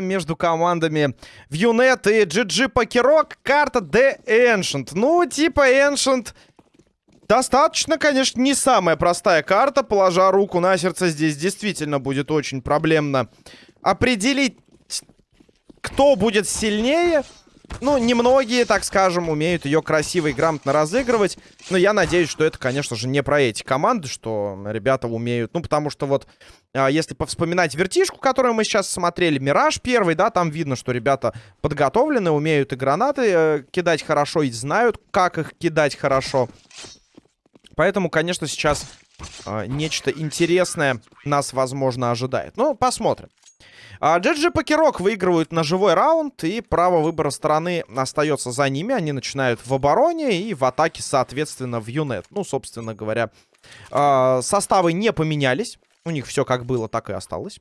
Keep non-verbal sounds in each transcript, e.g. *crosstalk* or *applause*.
между командами Вьюнет и GG Покерок. Карта The Ancient. Ну, типа Ancient... Достаточно, конечно, не самая простая карта. Положа руку на сердце, здесь действительно будет очень проблемно определить, кто будет сильнее. Ну, немногие, так скажем, умеют ее красиво и грамотно разыгрывать. Но я надеюсь, что это, конечно же, не про эти команды, что ребята умеют. Ну, потому что вот, а, если повспоминать вертишку, которую мы сейчас смотрели, Мираж первый, да, там видно, что ребята подготовлены, умеют и гранаты э, кидать хорошо, и знают, как их кидать хорошо. Поэтому, конечно, сейчас э, нечто интересное нас, возможно, ожидает. Ну, посмотрим. А Джеджи Покерок выигрывают на живой раунд, и право выбора стороны остается за ними. Они начинают в обороне и в атаке, соответственно, в юнет. Ну, собственно говоря, а, составы не поменялись. У них все как было, так и осталось.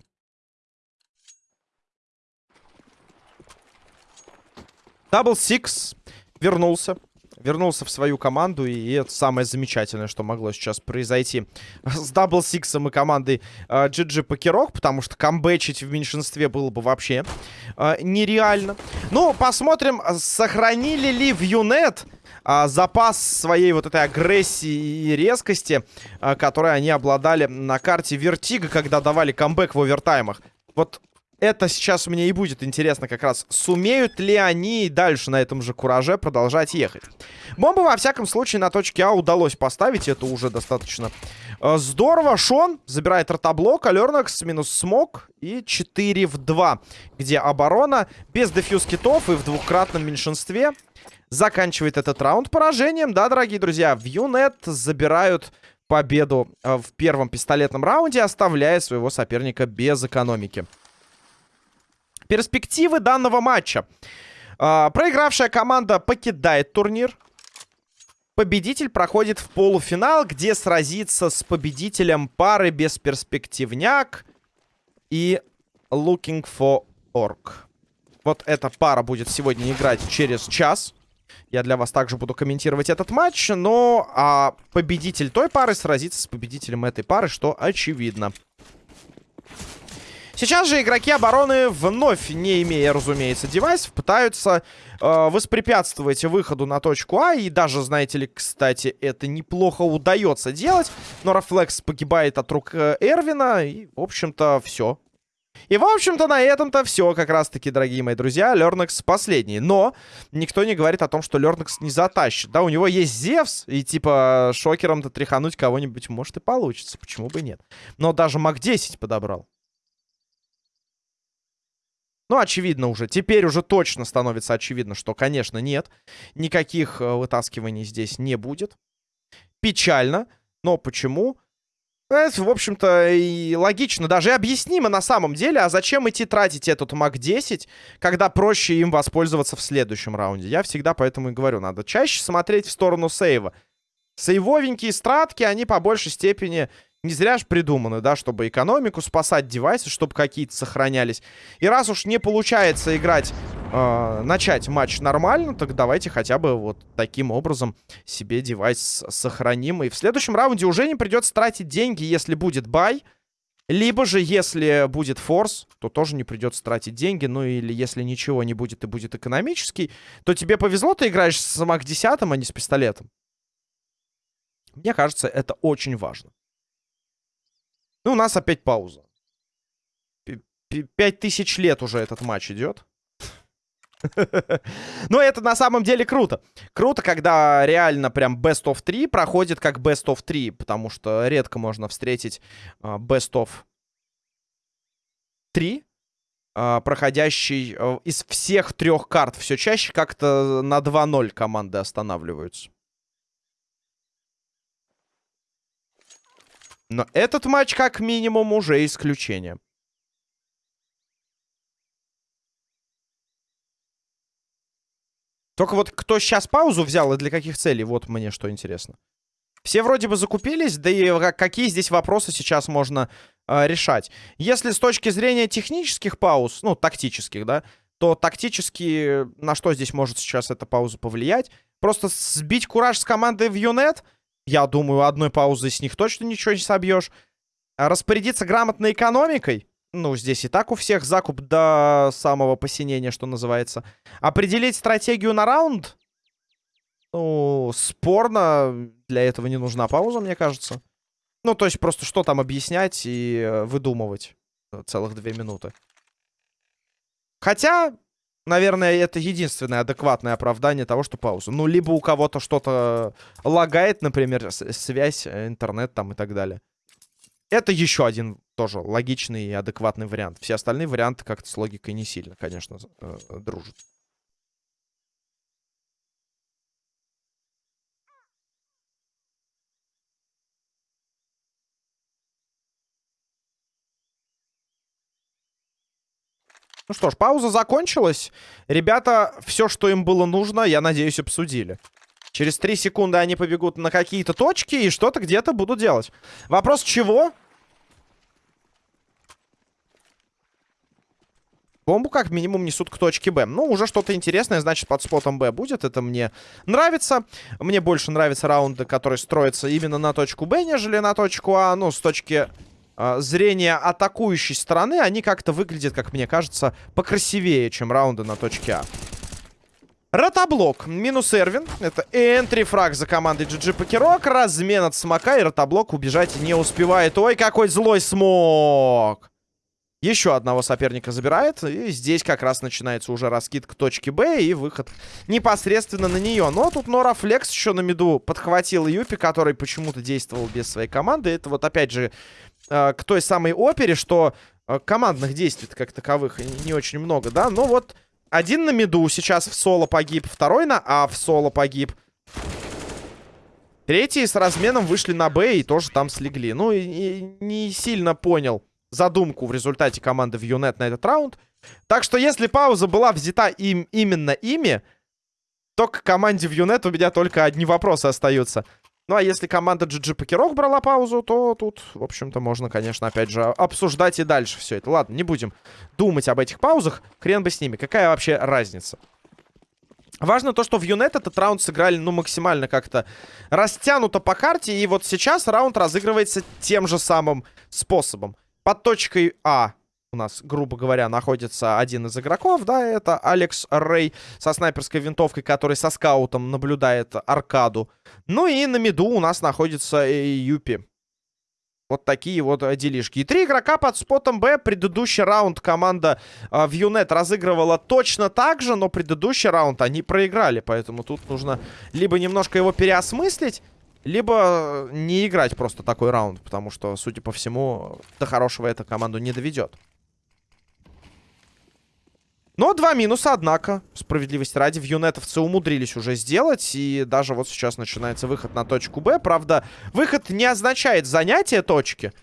Дабл Сикс вернулся вернулся в свою команду, и это самое замечательное, что могло сейчас произойти с Дабл Сиксом и командой э, GG Покерок, потому что камбэчить в меньшинстве было бы вообще э, нереально. Ну, посмотрим, сохранили ли в Юнет а, запас своей вот этой агрессии и резкости, а, которой они обладали на карте Вертига, когда давали камбэк в овертаймах. Вот это сейчас мне и будет интересно как раз. Сумеют ли они дальше на этом же кураже продолжать ехать? Бомбу, во всяком случае, на точке А удалось поставить. Это уже достаточно э, здорово. Шон забирает ротоблок. Алернакс минус смог. И 4 в 2. Где оборона без дефьюз китов и в двукратном меньшинстве заканчивает этот раунд поражением. Да, дорогие друзья, в Юнет забирают победу э, в первом пистолетном раунде, оставляя своего соперника без экономики. Перспективы данного матча. А, проигравшая команда покидает турнир. Победитель проходит в полуфинал, где сразится с победителем пары бесперспективняк и Looking for Orc. Вот эта пара будет сегодня играть через час. Я для вас также буду комментировать этот матч. Но а победитель той пары сразится с победителем этой пары, что очевидно. Сейчас же игроки обороны, вновь не имея, разумеется, девайсов, пытаются э, воспрепятствовать выходу на точку А. И даже, знаете ли, кстати, это неплохо удается делать. Но Рафлекс погибает от рук э, Эрвина. И, в общем-то, все. И, в общем-то, на этом-то все как раз-таки, дорогие мои друзья. Лернекс последний. Но никто не говорит о том, что Лернекс не затащит. Да, у него есть Зевс, и, типа, шокером-то тряхануть кого-нибудь может и получится. Почему бы нет? Но даже МАК-10 подобрал. Ну, очевидно уже. Теперь уже точно становится очевидно, что, конечно, нет. Никаких э, вытаскиваний здесь не будет. Печально. Но почему? В общем-то, и логично, даже и объяснимо на самом деле. А зачем идти тратить этот МАК-10, когда проще им воспользоваться в следующем раунде? Я всегда поэтому и говорю, надо чаще смотреть в сторону сейва. Сейвовенькие стратки, они по большей степени не зря же придуманы, да, чтобы экономику спасать, девайсы, чтобы какие-то сохранялись. И раз уж не получается играть, э, начать матч нормально, так давайте хотя бы вот таким образом себе девайс сохраним. И в следующем раунде уже не придется тратить деньги, если будет бай. Либо же, если будет форс, то тоже не придется тратить деньги. Ну или если ничего не будет и будет экономический, то тебе повезло, ты играешь с МАК 10, а не с пистолетом. Мне кажется, это очень важно. Ну, у нас опять пауза. Пять тысяч лет уже этот матч идет. *laughs* Но это на самом деле круто. Круто, когда реально прям Best of 3 проходит как Best of 3, потому что редко можно встретить uh, Best of 3, uh, проходящий uh, из всех трех карт. Все чаще как-то на 2-0 команды останавливаются. Но этот матч, как минимум, уже исключение. Только вот кто сейчас паузу взял и для каких целей, вот мне что интересно. Все вроде бы закупились, да и какие здесь вопросы сейчас можно э, решать. Если с точки зрения технических пауз, ну, тактических, да, то тактически на что здесь может сейчас эта пауза повлиять? Просто сбить кураж с командой в Юнет — Я думаю, одной паузой с них точно ничего не собьешь. Распорядиться грамотной экономикой. Ну, здесь и так у всех закуп до самого посинения, что называется. Определить стратегию на раунд. Ну, спорно. Для этого не нужна пауза, мне кажется. Ну, то есть просто что там объяснять и э, выдумывать целых две минуты. Хотя, наверное, это единственное адекватное оправдание того, что пауза. Ну, либо у кого-то что-то лагает, например, связь, э, интернет там и так далее. Это еще один тоже логичный и адекватный вариант. Все остальные варианты как-то с логикой не сильно, конечно, э, дружат. Ну что ж, пауза закончилась. Ребята, все, что им было нужно, я надеюсь, обсудили. Через 3 секунды они побегут на какие-то точки и что-то где-то будут делать. Вопрос чего? Бомбу как минимум несут к точке Б. Ну, уже что-то интересное, значит, под спотом Б будет. Это мне нравится. Мне больше нравятся раунды, которые строятся именно на точку Б, нежели на точку А. Ну, с точки зрения атакующей стороны, они как-то выглядят, как мне кажется, покрасивее, чем раунды на точке А. Ротоблок. Минус Эрвин. Это энтри-фраг за командой GG Покерок. Размен от смока. И ротоблок убежать не успевает. Ой, какой злой смог. Еще одного соперника забирает. И здесь как раз начинается уже раскид к точке Б. И выход непосредственно на нее. Но тут Нора Флекс еще на миду подхватил Юпи, который почему-то действовал без своей команды. Это вот опять же э, к той самой опере, что э, командных действий как таковых не очень много, да. Но вот один на миду сейчас в соло погиб, второй на А в соло погиб. Третий с разменом вышли на Б и тоже там слегли. Ну, и, и не сильно понял задумку в результате команды в Юнет на этот раунд. Так что если пауза была взята им именно ими, то к команде в Юнет у меня только одни вопросы остаются. Ну, а если команда GG Покерок брала паузу, то тут, в общем-то, можно, конечно, опять же, обсуждать и дальше все это. Ладно, не будем думать об этих паузах. Хрен бы с ними. Какая вообще разница? Важно то, что в Юнет этот раунд сыграли, ну, максимально как-то растянуто по карте. И вот сейчас раунд разыгрывается тем же самым способом. Под точкой А у нас, грубо говоря, находится один из игроков, да, это Алекс Рэй со снайперской винтовкой, который со скаутом наблюдает аркаду. Ну и на миду у нас находится Юпи. Вот такие вот делишки. И три игрока под спотом Б. Предыдущий раунд команда э, Юнет разыгрывала точно так же, но предыдущий раунд они проиграли. Поэтому тут нужно либо немножко его переосмыслить, либо не играть просто такой раунд. Потому что, судя по всему, до хорошего эта команду не доведет. Но два минуса, однако, справедливости ради, в юнетовцы умудрились уже сделать. И даже вот сейчас начинается выход на точку Б. Правда, выход не означает занятие точки.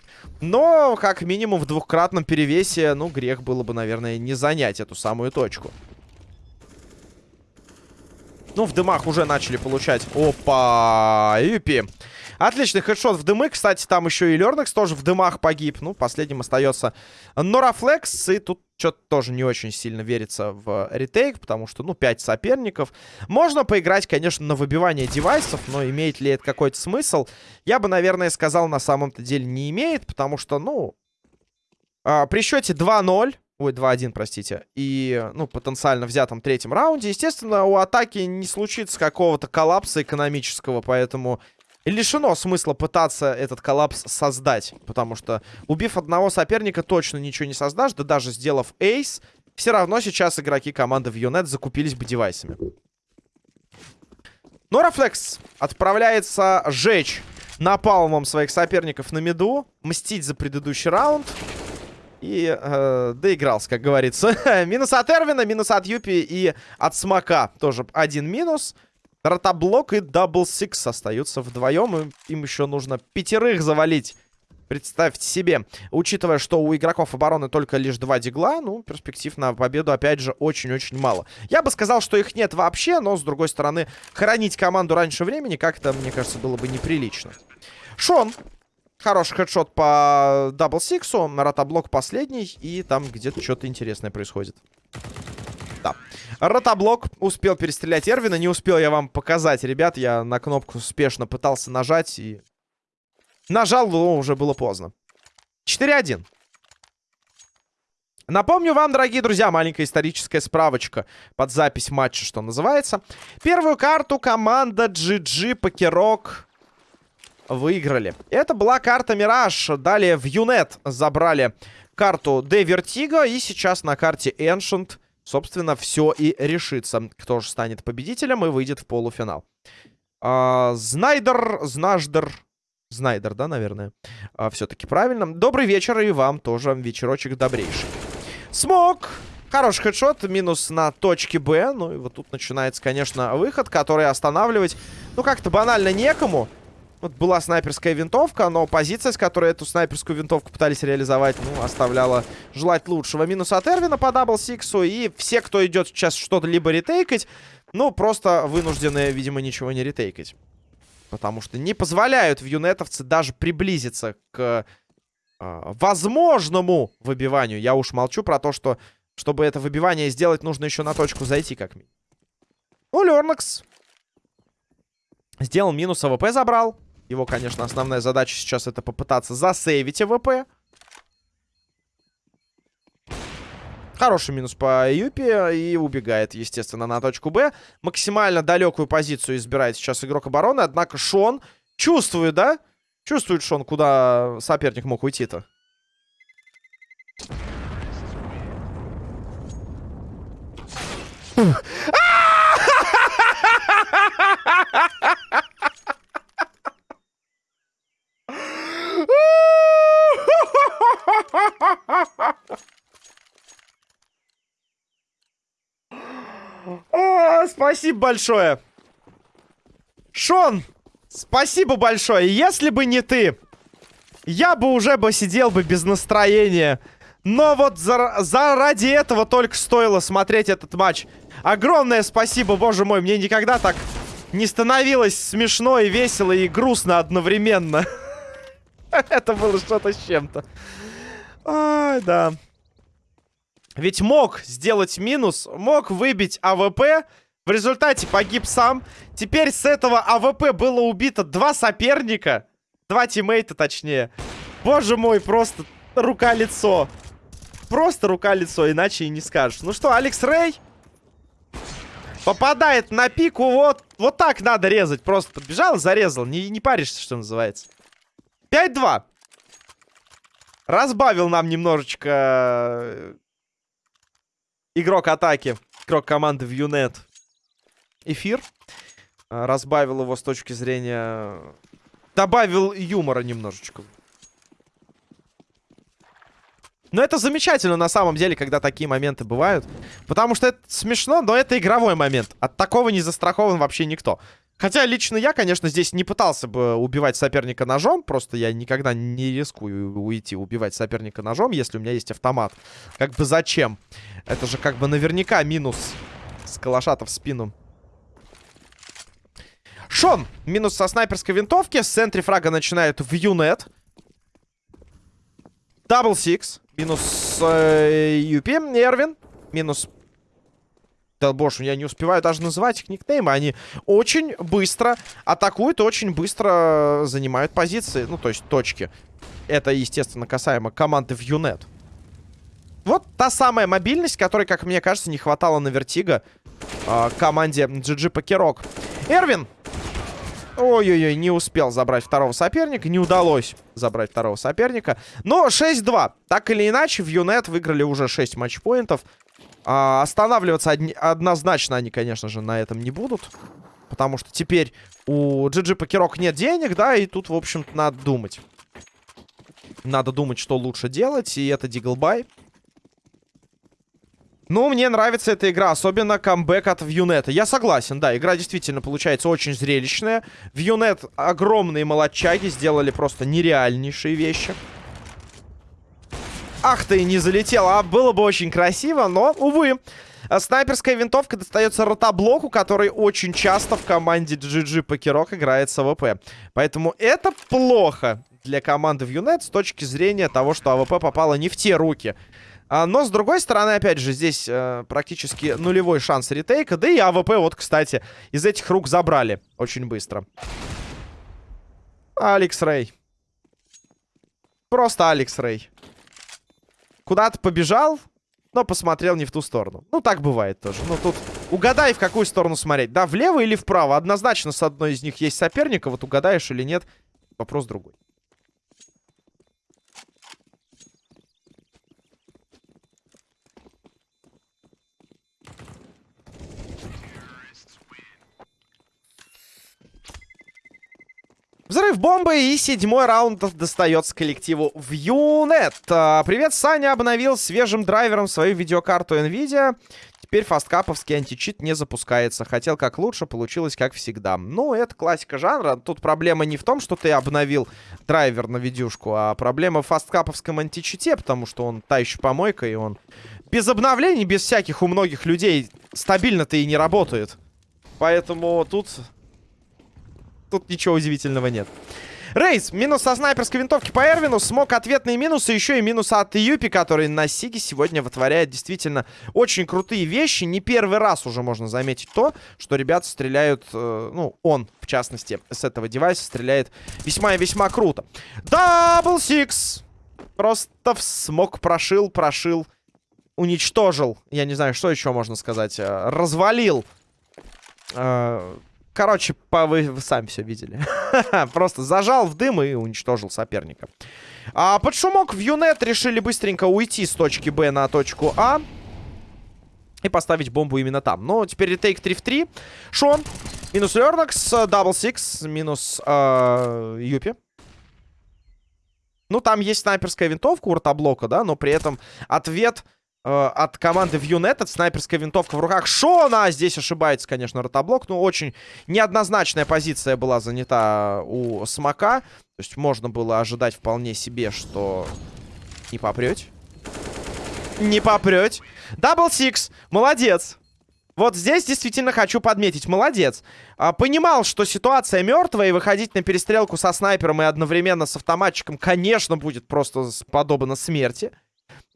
Но, как минимум, в двухкратном перевесе, ну, грех было бы, наверное, не занять эту самую точку. Ну, в дымах уже начали получать. Опа! Юпи. Отличный хедшот в дымы. Кстати, там еще и Лернекс тоже в дымах погиб. Ну, последним остается Норафлекс. И тут что-то тоже не очень сильно верится в ретейк, потому что, ну, 5 соперников. Можно поиграть, конечно, на выбивание девайсов, но имеет ли это какой-то смысл? Я бы, наверное, сказал, на самом-то деле не имеет, потому что, ну, а, при счете 2-0... Ой, 2-1, простите. И, ну, потенциально взятом третьем раунде. Естественно, у атаки не случится какого-то коллапса экономического, поэтому лишено смысла пытаться этот коллапс создать. Потому что, убив одного соперника, точно ничего не создашь. Да даже сделав эйс, все равно сейчас игроки команды в Юнет закупились бы девайсами. Норафлекс отправляется жечь напалмом своих соперников на миду. Мстить за предыдущий раунд. И э, доигрался, как говорится. *laughs* минус от Эрвина, минус от Юпи и от Смока. Тоже один минус. Ротоблок и Дабл Сикс остаются вдвоем. Им еще нужно пятерых завалить. Представьте себе. Учитывая, что у игроков обороны только лишь два дигла, ну, перспектив на победу, опять же, очень-очень мало. Я бы сказал, что их нет вообще, но, с другой стороны, хоронить команду раньше времени как-то, мне кажется, было бы неприлично. Шон. Хороший хедшот по Дабл Сиксу. Ротоблок последний. И там где-то что-то интересное происходит. Да. Ротоблок успел перестрелять Эрвина. Не успел я вам показать, ребят. Я на кнопку спешно пытался нажать и... Нажал, но уже было поздно. 4-1. Напомню вам, дорогие друзья, маленькая историческая справочка под запись матча, что называется. Первую карту команда GG Покерок выиграли. Это была карта Мираж. Далее в Юнет забрали карту Де Вертиго. И сейчас на карте Ancient, собственно, все и решится. Кто же станет победителем и выйдет в полуфинал. А, Знайдер, Знаждер... Знайдер, да, наверное? А, Все-таки правильно. Добрый вечер и вам тоже вечерочек добрейший. Смог! Хороший хедшот, минус на точке Б. Ну и вот тут начинается, конечно, выход, который останавливать, ну, как-то банально некому. Вот была снайперская винтовка, но позиция, с которой эту снайперскую винтовку пытались реализовать, ну, оставляла желать лучшего. Минус от Эрвина по даблсиксу, и все, кто идет сейчас что-то либо ретейкать, ну, просто вынуждены, видимо, ничего не ретейкать. Потому что не позволяют в юнетовцы даже приблизиться к э, возможному выбиванию. Я уж молчу про то, что, чтобы это выбивание сделать, нужно еще на точку зайти как минимум. Ну, Лернакс сделал минус, АВП забрал. Его, конечно, основная задача сейчас это попытаться засейвить АВП. Хороший минус по Юпи и убегает, естественно, на точку Б. Максимально далекую позицию избирает сейчас игрок обороны. Однако Шон чувствует, да? Чувствует Шон, куда соперник мог уйти-то. *laughs* О, спасибо большое. Шон, спасибо большое. Если бы не ты, я бы уже бы сидел бы без настроения. Но вот за, заради этого только стоило смотреть этот матч. Огромное спасибо, боже мой. Мне никогда так не становилось смешно и весело и грустно одновременно. *laughs* Это было что-то с чем-то. Ай, да. Ведь мог сделать минус, мог выбить АВП. В результате погиб сам. Теперь с этого АВП было убито два соперника. Два тиммейта, точнее. Боже мой, просто рука-лицо. Просто рука-лицо, иначе и не скажешь. Ну что, Алекс Рэй попадает на пику. Вот, вот так надо резать. Просто подбежал, зарезал. Не, не паришься, что называется. 5-2. Разбавил нам немножечко э, игрок атаки, игрок команды в Юнет эфир. Э, разбавил его с точки зрения... Добавил юмора немножечко. Но это замечательно на самом деле, когда такие моменты бывают. Потому что это смешно, но это игровой момент. От такого не застрахован вообще никто. Хотя лично я, конечно, здесь не пытался бы убивать соперника ножом. Просто я никогда не рискую уйти убивать соперника ножом, если у меня есть автомат. Как бы зачем? Это же как бы наверняка минус с калаша-то в спину. Шон. Минус со снайперской винтовки. С энтри-фрага начинает в юнет. Дабл сикс. Минус э, Юпи. Эрвин. Минус боже, я не успеваю даже называть их никнеймы. Они очень быстро атакуют, очень быстро занимают позиции. Ну, то есть точки. Это, естественно, касаемо команды в Юнет. Вот та самая мобильность, которой, как мне кажется, не хватало на Вертига э, команде GG PokerOK. Эрвин! Ой-ой-ой, не успел забрать второго соперника. Не удалось забрать второго соперника. Но 6-2. Так или иначе, в Юнет выиграли уже 6 матчпоинтов. А, останавливаться одни, однозначно они, конечно же, на этом не будут. Потому что теперь у GG Покерок нет денег, да, и тут, в общем-то, надо думать. Надо думать, что лучше делать, и это Диглбай. Ну, мне нравится эта игра, особенно камбэк от Вьюнета. Я согласен, да, игра действительно получается очень зрелищная. Вьюнет огромные молодчаги, сделали просто нереальнейшие вещи. Ах ты, не залетела. А было бы очень красиво, но, увы. Снайперская винтовка достается ротоблоку, который очень часто в команде GG PokerOK играет с АВП. Поэтому это плохо для команды в Юнет с точки зрения того, что АВП попала не в те руки А, но, с другой стороны, опять же, здесь э, практически нулевой шанс ретейка. Да и АВП, вот, кстати, из этих рук забрали очень быстро. Алекс Рэй. Просто Алекс Рэй. Куда-то побежал, но посмотрел не в ту сторону. Ну, так бывает тоже. Ну, тут угадай, в какую сторону смотреть. Да, влево или вправо. Однозначно с одной из них есть соперника. Вот угадаешь или нет, вопрос другой. Взрыв бомбы и седьмой раунд достается коллективу в Юнет. А, привет, Саня обновил свежим драйвером свою видеокарту NVIDIA. Теперь фасткаповский античит не запускается. Хотел как лучше, получилось как всегда. Ну, это классика жанра. Тут проблема не в том, что ты обновил драйвер на видюшку, а проблема в фасткаповском античите, потому что он та еще помойка, и он без обновлений, без всяких у многих людей стабильно-то и не работает. Поэтому тут тут ничего удивительного нет. Рейс, минус со снайперской винтовки по Эрвину, смог ответные минусы, еще и минус от Юпи, который на Сиге сегодня вытворяет действительно очень крутые вещи. Не первый раз уже можно заметить то, что ребята стреляют, э, ну, он, в частности, с этого девайса стреляет весьма и весьма круто. Дабл Сикс! Просто смог, прошил, прошил, уничтожил. Я не знаю, что еще можно сказать. Э, развалил. Э, Короче, по, вы, вы сами все видели. *laughs* Просто зажал в дым и уничтожил соперника. А под шумок в Юнет решили быстренько уйти с точки Б на точку А. И поставить бомбу именно там. Но теперь ретейк 3 в 3. Шон. Минус Лернакс. Дабл Сикс. Минус э, Юпи. Ну, там есть снайперская винтовка у ротоблока, да, но при этом ответ от команды Вьюнет. Это снайперская винтовка в руках Шона. Здесь ошибается, конечно, ротоблок. Но очень неоднозначная позиция была занята у Смока. То есть можно было ожидать вполне себе, что не попрете. Не попрете. Дабл Сикс. Молодец. Вот здесь действительно хочу подметить. Молодец. А, понимал, что ситуация мертвая, и выходить на перестрелку со снайпером и одновременно с автоматчиком, конечно, будет просто подобно смерти.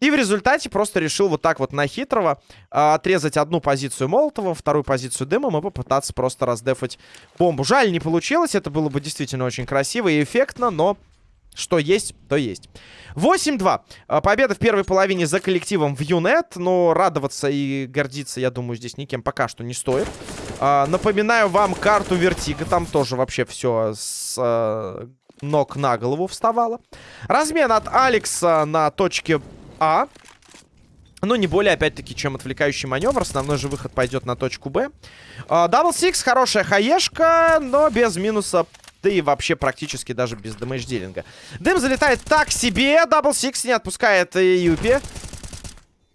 И в результате просто решил вот так вот на хитрого э, отрезать одну позицию Молотова, вторую позицию дымом и попытаться просто раздефать бомбу. Жаль, не получилось. Это было бы действительно очень красиво и эффектно, но что есть, то есть. 8-2. А, победа в первой половине за коллективом в Юнет. Но радоваться и гордиться, я думаю, здесь никем пока что не стоит. А, напоминаю вам карту Вертига. Там тоже вообще все с ног на голову вставало. Размен от Алекса на точке а. Но не более, опять-таки, чем отвлекающий маневр. Основной же выход пойдет на точку Б. Дабл Сикс, хорошая хаешка, но без минуса да и вообще практически даже без дэмэдж-дилинга. Дым залетает так себе. Дабл Сикс не отпускает Юпи.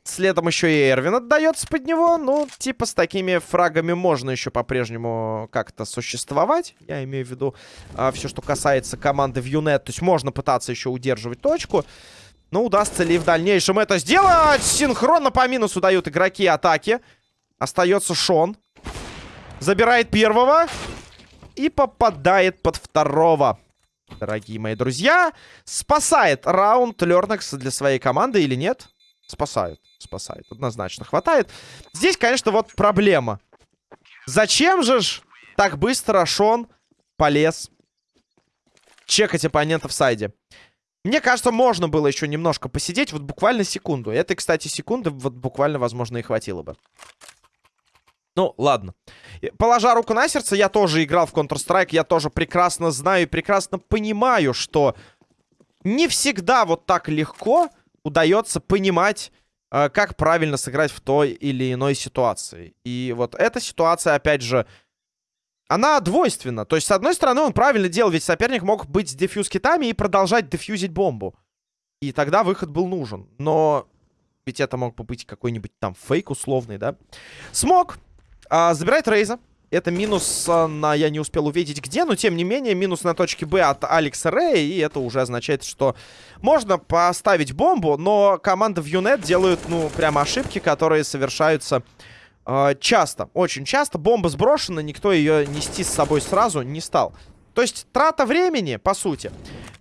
Следом еще и Эрвин отдается под него. Ну, типа с такими фрагами можно еще по-прежнему как-то существовать. Я имею в виду а, все, что касается команды в Юнет. То есть можно пытаться еще удерживать точку. Но удастся ли в дальнейшем это сделать? Синхронно по минусу дают игроки атаки. Остается Шон. Забирает первого. И попадает под второго. Дорогие мои друзья. Спасает раунд Лернекс для своей команды или нет? Спасает. Спасает. Однозначно хватает. Здесь, конечно, вот проблема. Зачем же ж так быстро Шон полез чекать оппонента в сайде? Мне кажется, можно было еще немножко посидеть, вот буквально секунду. Это, кстати, секунды вот буквально, возможно, и хватило бы. Ну, ладно. Положа руку на сердце, я тоже играл в Counter-Strike, я тоже прекрасно знаю и прекрасно понимаю, что не всегда вот так легко удается понимать, э, как правильно сыграть в той или иной ситуации. И вот эта ситуация, опять же, она двойственна. То есть, с одной стороны, он правильно делал, ведь соперник мог быть дефьюз китами и продолжать дефьюзить бомбу. И тогда выход был нужен. Но ведь это мог бы быть какой-нибудь там фейк условный, да? Смог. А, забирает Рейза. Это минус а, на... Я не успел увидеть где, но тем не менее минус на точке Б от Алекса Рэя. И это уже означает, что можно поставить бомбу, но команда в Юнет делают, ну, прямо ошибки, которые совершаются часто, очень часто. Бомба сброшена, никто ее нести с собой сразу не стал. То есть трата времени, по сути.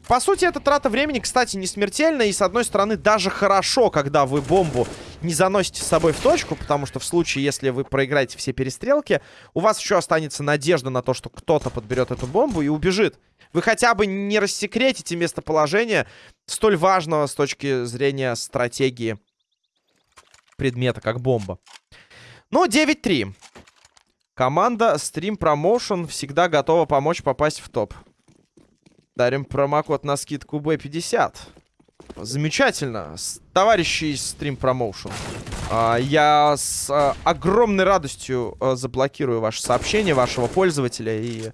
по сути, это трата времени, кстати, не смертельная. И, с одной стороны, даже хорошо, когда вы бомбу не заносите с собой в точку. Потому что в случае, если вы проиграете все перестрелки, у вас еще останется надежда на то, что кто-то подберет эту бомбу и убежит. Вы хотя бы не рассекретите местоположение столь важного с точки зрения стратегии предмета, как бомба. Ну, 9-3. Команда Stream Promotion всегда готова помочь попасть в топ. Дарим промокод на скидку B50. Замечательно. Товарищи из Stream Promotion. А, я с а, огромной радостью а, заблокирую ваше сообщение, вашего пользователя. И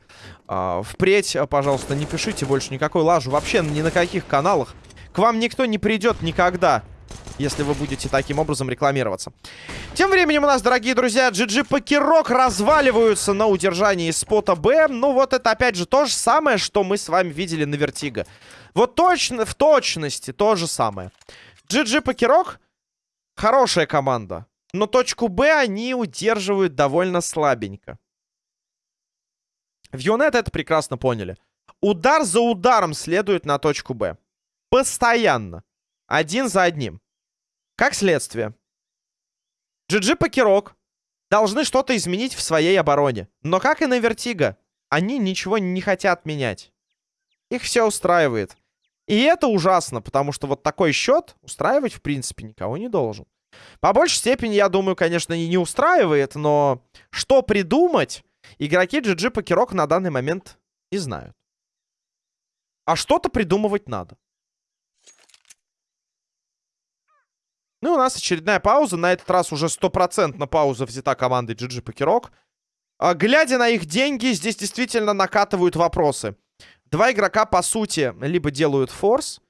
впредь, пожалуйста, не пишите больше никакой лажу. Вообще ни на каких каналах. К вам никто не придет никогда если вы будете таким образом рекламироваться. Тем временем у нас, дорогие друзья, GG PokerOK разваливаются на удержании спота Б. Ну вот это опять же то же самое, что мы с вами видели на Вертига. Вот точно, в точности то же самое. GG PokerOK хорошая команда. Но точку Б они удерживают довольно слабенько. В Юнет это прекрасно поняли. Удар за ударом следует на точку Б. Постоянно. Один за одним. Как следствие, GG PokerOK должны что-то изменить в своей обороне. Но как и на Вертига, они ничего не хотят менять. Их все устраивает. И это ужасно, потому что вот такой счет устраивать, в принципе, никого не должен. По большей степени, я думаю, конечно, и не устраивает, но что придумать, игроки GG Покерок на данный момент не знают. А что-то придумывать надо. Ну и у нас очередная пауза. На этот раз уже стопроцентно пауза взята командой GG Покерок. А, глядя на их деньги, здесь действительно накатывают вопросы. Два игрока, по сути, либо делают форс,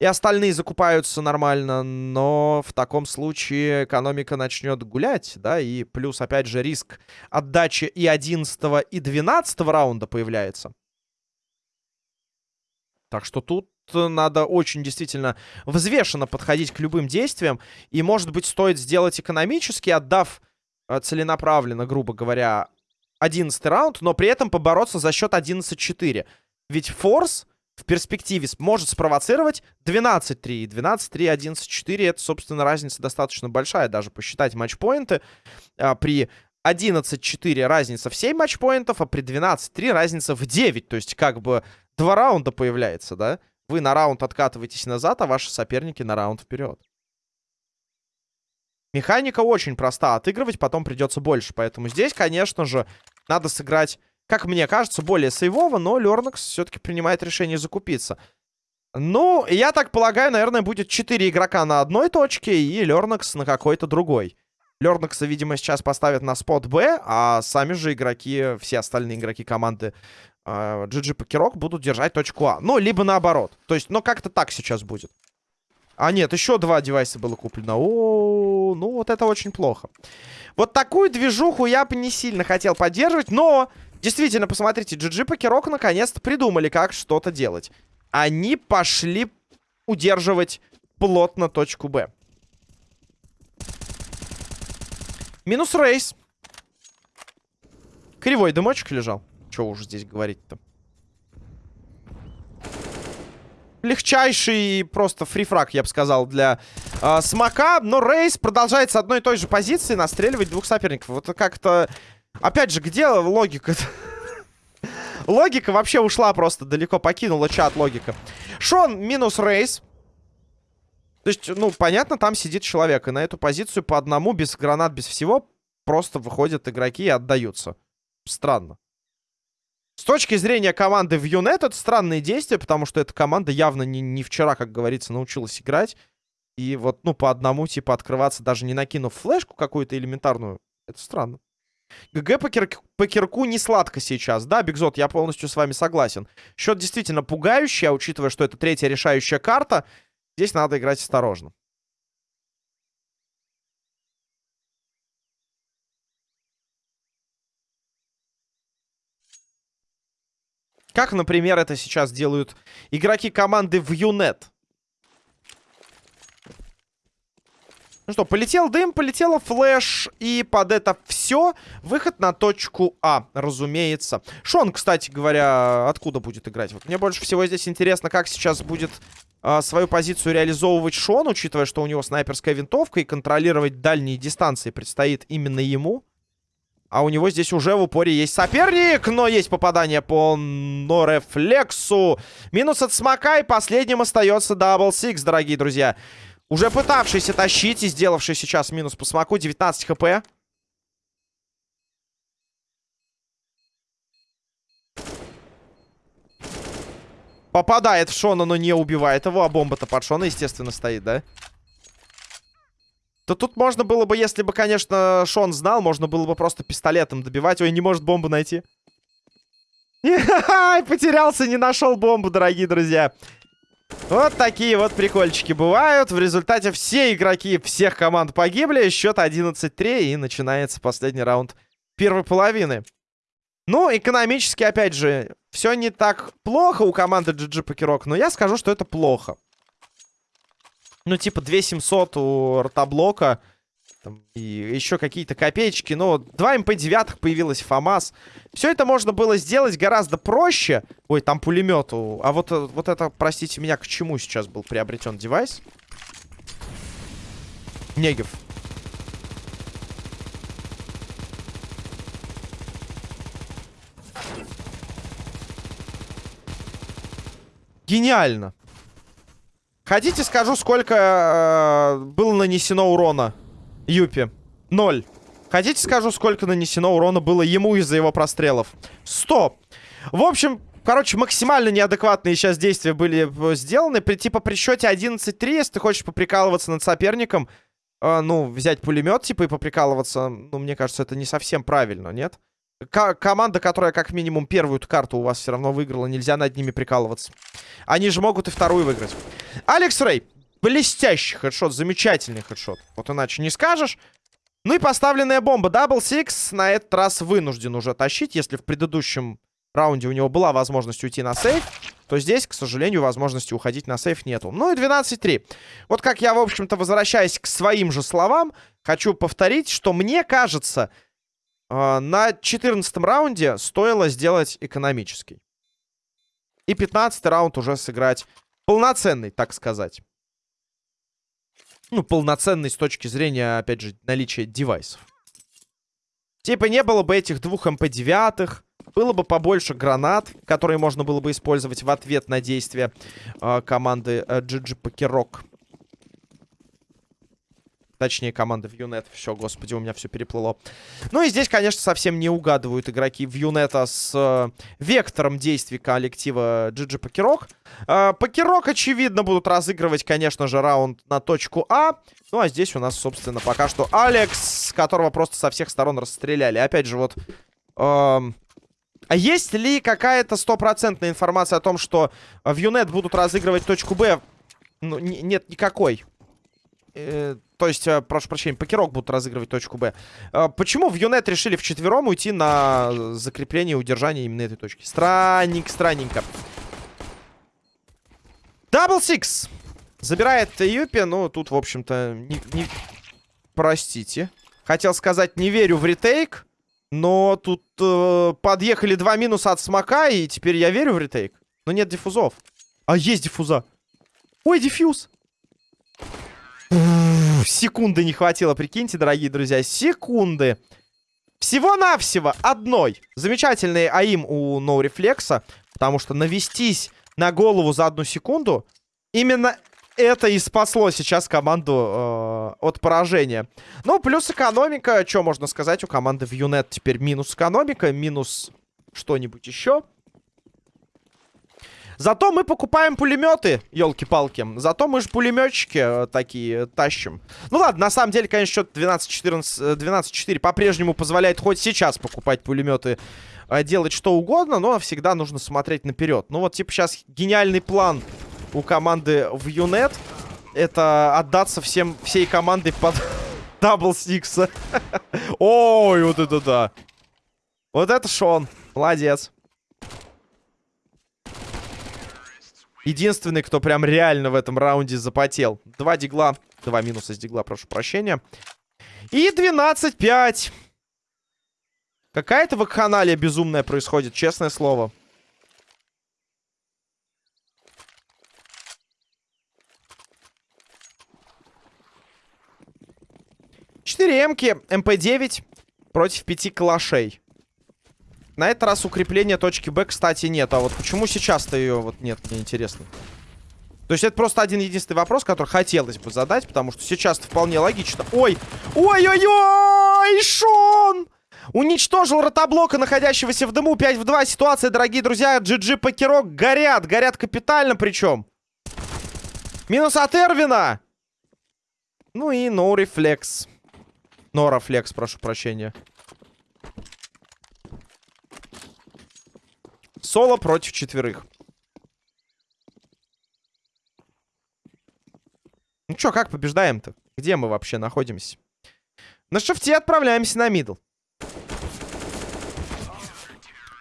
и остальные закупаются нормально, но в таком случае экономика начнет гулять, да, и плюс, опять же, риск отдачи и 11 и 12 раунда появляется. Так что тут надо очень действительно взвешенно подходить к любым действиям. И, может быть, стоит сделать экономически, отдав э, целенаправленно, грубо говоря, 11 раунд, но при этом побороться за счет 11-4. Ведь форс в перспективе может спровоцировать 12-3. 12-3, 11-4 это, собственно, разница достаточно большая. Даже посчитать матчпоинты. А, при 11-4 разница в 7 матчпоинтов, а при 12-3 разница в 9. То есть как бы два раунда появляется, да? Вы на раунд откатываетесь назад, а ваши соперники на раунд вперед. Механика очень проста. Отыгрывать потом придется больше. Поэтому здесь, конечно же, надо сыграть, как мне кажется, более сейвово. Но Лернакс все-таки принимает решение закупиться. Ну, я так полагаю, наверное, будет 4 игрока на одной точке и Лернакс на какой-то другой. Лернакса, видимо, сейчас поставят на спот Б, а сами же игроки, все остальные игроки команды GG а, Покерок будут держать точку А. Ну, либо наоборот. То есть, ну, как-то так сейчас будет. А, нет, еще два девайса было куплено. О, ну, вот это очень плохо. Вот такую движуху я бы не сильно хотел поддерживать, но... Действительно, посмотрите, GG Покерок наконец-то придумали, как что-то делать. Они пошли удерживать плотно точку Б. Минус рейс. Кривой дымочек лежал. Что уж здесь говорить-то? Легчайший просто фрифраг, я бы сказал, для э, Смока. Но Рейс продолжает с одной и той же позиции настреливать двух соперников. Вот как-то... Опять же, где логика -то? *laughs* Логика вообще ушла просто далеко, покинула чат логика. Шон минус Рейс. То есть, ну, понятно, там сидит человек. И на эту позицию по одному, без гранат, без всего, просто выходят игроки и отдаются. Странно. С точки зрения команды в Юнет, это странные действия, потому что эта команда явно не, не вчера, как говорится, научилась играть. И вот, ну, по одному, типа, открываться, даже не накинув флешку какую-то элементарную, это странно. ГГ по, кир по кирку не сладко сейчас. Да, Бигзот, я полностью с вами согласен. Счет действительно пугающий, а учитывая, что это третья решающая карта, здесь надо играть осторожно. Как, например, это сейчас делают игроки команды в Юнет. Ну что, полетел дым, полетела флеш, и под это все выход на точку А, разумеется. Шон, кстати говоря, откуда будет играть? Вот мне больше всего здесь интересно, как сейчас будет свою позицию реализовывать Шон, учитывая, что у него снайперская винтовка, и контролировать дальние дистанции предстоит именно ему. А у него здесь уже в упоре есть соперник, но есть попадание по Норефлексу. Минус от Смока, и последним остается Дабл Сикс, дорогие друзья. Уже пытавшийся тащить и сделавший сейчас минус по смоку. 19 хп. Попадает в Шона, но не убивает его. А бомба-то под Шона, естественно, стоит, да? То тут можно было бы, если бы, конечно, Шон знал, можно было бы просто пистолетом добивать. Ой, не может бомбу найти. Потерялся, не нашел бомбу, дорогие друзья. Вот такие вот прикольчики бывают. В результате все игроки всех команд погибли. Счет 11-3 и начинается последний раунд первой половины. Ну, экономически, опять же, все не так плохо у команды GG Покерок, но я скажу, что это плохо. Ну, типа 2700 у ротоблока там, и еще какие-то копеечки. Но 2 МП-9 появилась ФАМАС. Все это можно было сделать гораздо проще. Ой, там пулемет. А вот, вот это, простите меня, к чему сейчас был приобретен девайс? Негев. Гениально. Хотите, скажу, сколько э, было нанесено урона Юпи. Ноль. Хотите скажу, сколько нанесено урона было ему из-за его прострелов? Сто. В общем, короче, максимально неадекватные сейчас действия были э, сделаны. При, типа при счете 11-3, если ты хочешь поприкалываться над соперником, э, ну, взять пулемет, типа, и поприкалываться, ну, мне кажется, это не совсем правильно, нет? К команда, которая как минимум первую карту у вас все равно выиграла, нельзя над ними прикалываться. Они же могут и вторую выиграть. Алекс Рэй. Блестящий хедшот, замечательный хедшот. Вот иначе не скажешь. Ну и поставленная бомба. Дабл Сикс на этот раз вынужден уже тащить. Если в предыдущем раунде у него была возможность уйти на save, то здесь, к сожалению, возможности уходить на save нету. Ну и 12-3. Вот как я, в общем-то, возвращаясь к своим же словам, хочу повторить, что мне кажется, на 14 раунде стоило сделать экономический. И 15 раунд уже сыграть полноценный, так сказать ну, полноценный с точки зрения, опять же, наличия девайсов. Типа не было бы этих двух МП-9, было бы побольше гранат, которые можно было бы использовать в ответ на действия э, команды э, GG Покерок. Точнее, команда Вьюнет. Все, господи, у меня все переплыло. Ну и здесь, конечно, совсем не угадывают игроки Вьюнета с э, вектором действий коллектива GG Покерок. Э, Покерок, очевидно, будут разыгрывать, конечно же, раунд на точку А. Ну а здесь у нас, собственно, пока что Алекс, которого просто со всех сторон расстреляли. Опять же, вот... Э, а есть ли какая-то стопроцентная информация о том, что в Юнет будут разыгрывать точку Б? Ну, нет никакой. Э, то есть, э, прошу прощения, покерок будут разыгрывать точку Б. Э, почему в Юнет решили вчетвером уйти на закрепление и удержание именно этой точки? Странненько, странненько. Дабл Сикс. Забирает Юпи. Ну, тут, в общем-то, не, не... Простите. Хотел сказать, не верю в retake. Но тут э, подъехали два минуса от смока, и теперь я верю в retake. Но нет диффузов. А есть диффуза. Ой, диффуз секунды не хватило, прикиньте, дорогие друзья. Секунды. Всего-навсего одной. Замечательный АИМ у ноу-рефлекса. Потому что навестись на голову за одну секунду, именно это и спасло сейчас команду э, от поражения. Ну, плюс экономика. Что можно сказать? У команды в Юнет теперь минус экономика, минус что-нибудь еще. Зато мы покупаем пулеметы, елки-палки. Зато мы же пулеметчики э, такие тащим. Ну ладно, на самом деле, конечно, счет 12-14, 12-4 э, по-прежнему позволяет хоть сейчас покупать пулеметы, э, делать что угодно, но всегда нужно смотреть наперед. Ну вот, типа, сейчас гениальный план у команды в Юнет. Это отдаться всем, всей командой под *laughs* Дабл Сикса. *laughs* Ой, вот это да. Вот это Шон. Молодец. Единственный, кто прям реально в этом раунде запотел. Два дигла. Два минуса с дигла, прошу прощения. И 12-5. Какая-то вакханалия безумная происходит, честное слово. Четыре эмки, МП-9 против пяти калашей. На этот раз укрепления точки Б, кстати, нет. А вот почему сейчас-то ее вот нет, мне интересно. То есть это просто один единственный вопрос, который хотелось бы задать, потому что сейчас-то вполне логично. Ой! Ой-ой-ой! Шон! Уничтожил ротоблока, находящегося в дыму. 5 в 2. Ситуация, дорогие друзья. GG Покерок горят. Горят капитально причем. Минус от Эрвина. Ну и no reflex. No reflex, прошу прощения. Соло против четверых. Ну чё, как побеждаем-то? Где мы вообще находимся? На шифте отправляемся на мидл.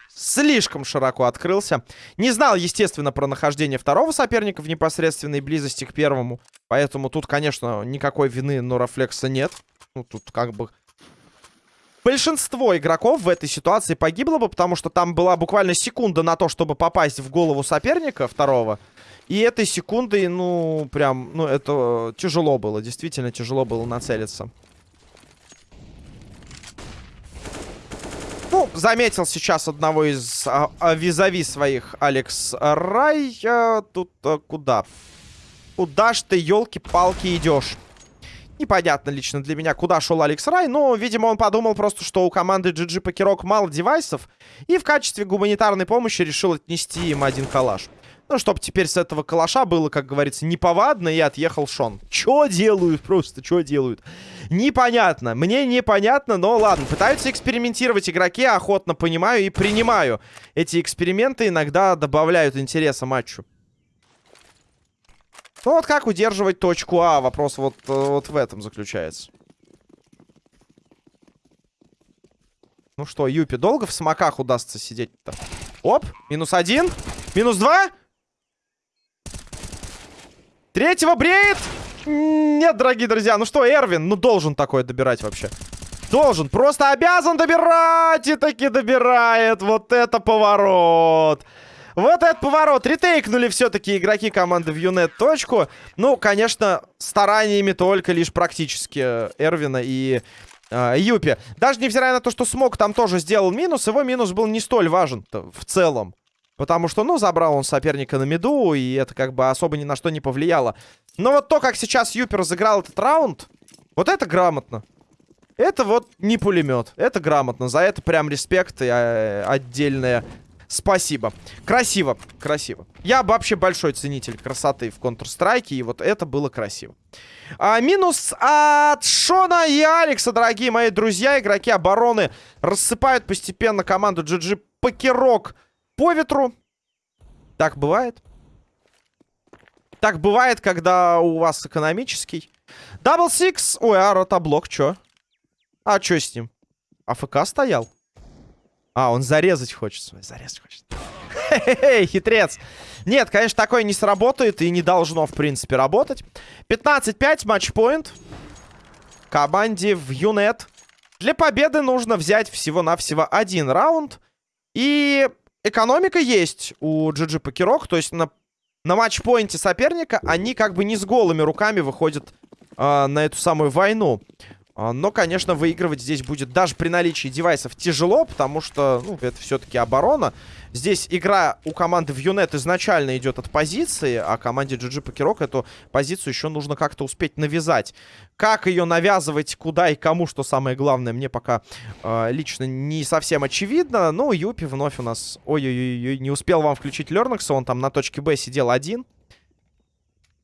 Слишком широко открылся. Не знал, естественно, про нахождение второго соперника в непосредственной близости к первому. Поэтому тут, конечно, никакой вины Норафлекса нет. Ну, тут как бы... Большинство игроков в этой ситуации погибло бы, потому что там была буквально секунда на то, чтобы попасть в голову соперника второго. И этой секундой, ну, прям, ну, это тяжело было. Действительно тяжело было нацелиться. Ну, заметил сейчас одного из а, а, визави своих Алекс Рай. А, тут а, куда? Куда ж ты, елки-палки, идешь? Непонятно лично для меня, куда шел Алекс Рай, но, видимо, он подумал просто, что у команды GG Покерок мало девайсов, и в качестве гуманитарной помощи решил отнести им один калаш. Ну, чтобы теперь с этого калаша было, как говорится, неповадно, и отъехал Шон. Чё делают просто, чё делают? Непонятно. Мне непонятно, но ладно. Пытаются экспериментировать игроки, охотно понимаю и принимаю. Эти эксперименты иногда добавляют интереса матчу. Ну вот как удерживать точку А? Вопрос вот, э, вот в этом заключается. Ну что, Юпи, долго в смоках удастся сидеть-то? Оп, минус один, минус два. Третьего бреет! Нет, дорогие друзья. Ну что, Эрвин, ну должен такое добирать вообще. Должен, просто обязан добирать и таки добирает. Вот это поворот. Вот этот поворот. Ретейкнули все-таки игроки команды в Юнет точку. Ну, конечно, стараниями только лишь практически Эрвина и э, Юпи. Даже невзирая на то, что Смог там тоже сделал минус, его минус был не столь важен в целом. Потому что, ну, забрал он соперника на меду, и это как бы особо ни на что не повлияло. Но вот то, как сейчас Юпер разыграл этот раунд, вот это грамотно. Это вот не пулемет. Это грамотно. За это прям респект и э, отдельное спасибо. Красиво, красиво. Я вообще большой ценитель красоты в Counter-Strike, и вот это было красиво. А, минус от Шона и Алекса, дорогие мои друзья. Игроки обороны рассыпают постепенно команду GG Покерок по ветру. Так бывает. Так бывает, когда у вас экономический. Дабл сикс. Ой, а ротоблок, чё? А чё с ним? AFK стоял? А, он зарезать хочет. Зарезать хочет. Хе-хе-хе, хитрец. Нет, конечно, такое не сработает и не должно, в принципе, работать. 15-5, матчпоинт. Команде в Юнет. Для победы нужно взять всего-навсего один раунд. И экономика есть у GG Покерок. То есть на, на матчпоинте соперника они как бы не с голыми руками выходят э, на эту самую войну. А, но, конечно, выигрывать здесь будет даже при наличии девайсов тяжело, потому что, ну, это все-таки оборона. Здесь игра у команды в Юнет изначально идет от позиции, а команде GG Покерок эту позицию еще нужно как-то успеть навязать. Как ее навязывать, куда и кому, что самое главное, мне пока э, лично не совсем очевидно. Ну, Юпи вновь у нас... Ой-ой-ой, не успел вам включить Лернакса, он там на точке Б сидел один.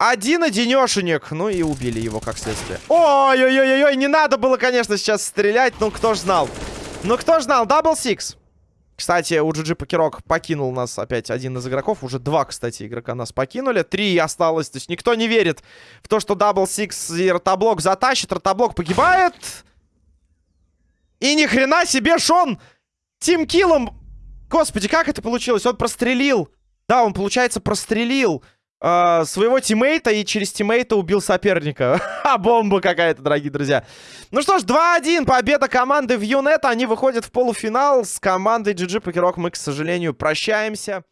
Один одинешенек. Ну и убили его как следствие. Ой-ой-ой-ой, не надо было, конечно, сейчас стрелять. Ну, кто ж знал. Ну, кто ж знал. Дабл сикс. Кстати, у GG Покерок покинул нас опять один из игроков. Уже два, кстати, игрока нас покинули. Три осталось. То есть никто не верит в то, что Дабл Сикс и Ротоблок затащит. Ротоблок погибает. И ни хрена себе, Шон тимкиллом... Господи, как это получилось? Он прострелил. Да, он, получается, прострелил э, своего тиммейта и через тиммейта убил соперника. *laughs* А бомба какая-то, дорогие друзья. Ну что ж, 2-1, победа команды в Юнет. Они выходят в полуфинал. С командой GG Покерок мы, к сожалению, прощаемся.